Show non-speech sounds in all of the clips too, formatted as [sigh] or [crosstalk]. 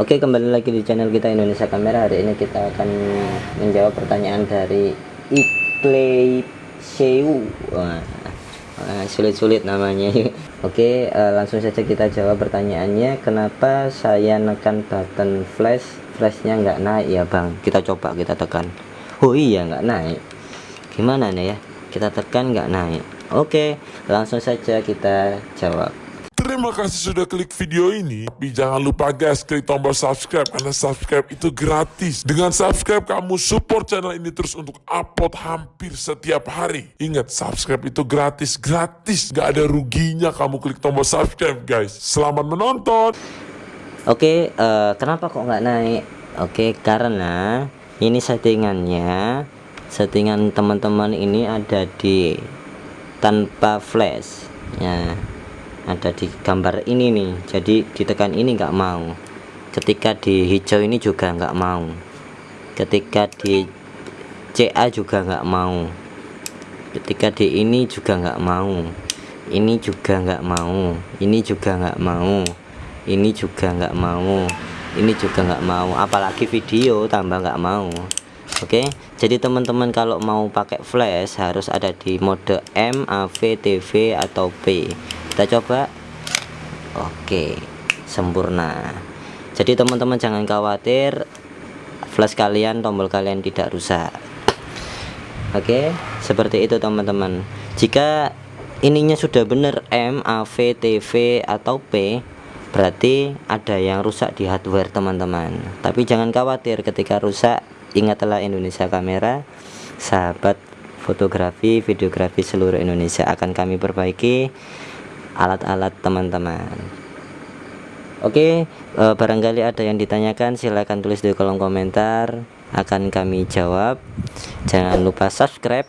Oke kembali lagi di channel kita Indonesia Kamera. Hari ini kita akan menjawab pertanyaan dari Iplay Seu Sulit-sulit namanya. [laughs] Oke uh, langsung saja kita jawab pertanyaannya. Kenapa saya nekan button flash? Flashnya nggak naik ya bang? Kita coba kita tekan. Oh iya nggak naik. Gimana nih ya? Kita tekan nggak naik. Oke langsung saja kita jawab Terima kasih sudah klik video ini. Tapi jangan lupa guys, klik tombol subscribe karena subscribe itu gratis. Dengan subscribe kamu support channel ini terus untuk upload hampir setiap hari. Ingat, subscribe itu gratis, gratis. Gak ada ruginya kamu klik tombol subscribe guys. Selamat menonton. Oke, uh, kenapa kok nggak naik? Oke, karena ini settingannya, settingan teman-teman ini ada di tanpa flash. Ya, ada di gambar ini nih. Jadi ditekan ini nggak mau. Ketika di hijau ini juga nggak mau. Ketika di CA juga nggak mau. Ketika di ini juga nggak mau. Ini juga nggak mau. Ini juga nggak mau. Ini juga nggak mau. Ini juga nggak mau. Apalagi video tambah nggak mau. Oke? Jadi teman-teman kalau mau pakai flash harus ada di mode M AV TV atau P kita coba. Oke sempurna. Jadi teman-teman jangan khawatir. Flash kalian tombol kalian tidak rusak. Oke seperti itu teman-teman. Jika ininya sudah benar M AV TV atau P berarti ada yang rusak di hardware teman-teman. Tapi jangan khawatir ketika rusak ingatlah Indonesia kamera sahabat fotografi videografi seluruh Indonesia. Akan kami perbaiki alat-alat teman-teman. Oke e, barangkali ada yang ditanyakan silahkan tulis di kolom komentar. Akan kami jawab. Jangan lupa subscribe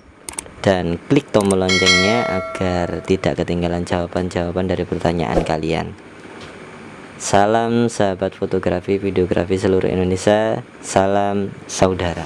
dan klik tombol loncengnya agar tidak ketinggalan jawaban-jawaban dari pertanyaan kalian. Salam sahabat fotografi videografi seluruh Indonesia. Salam saudara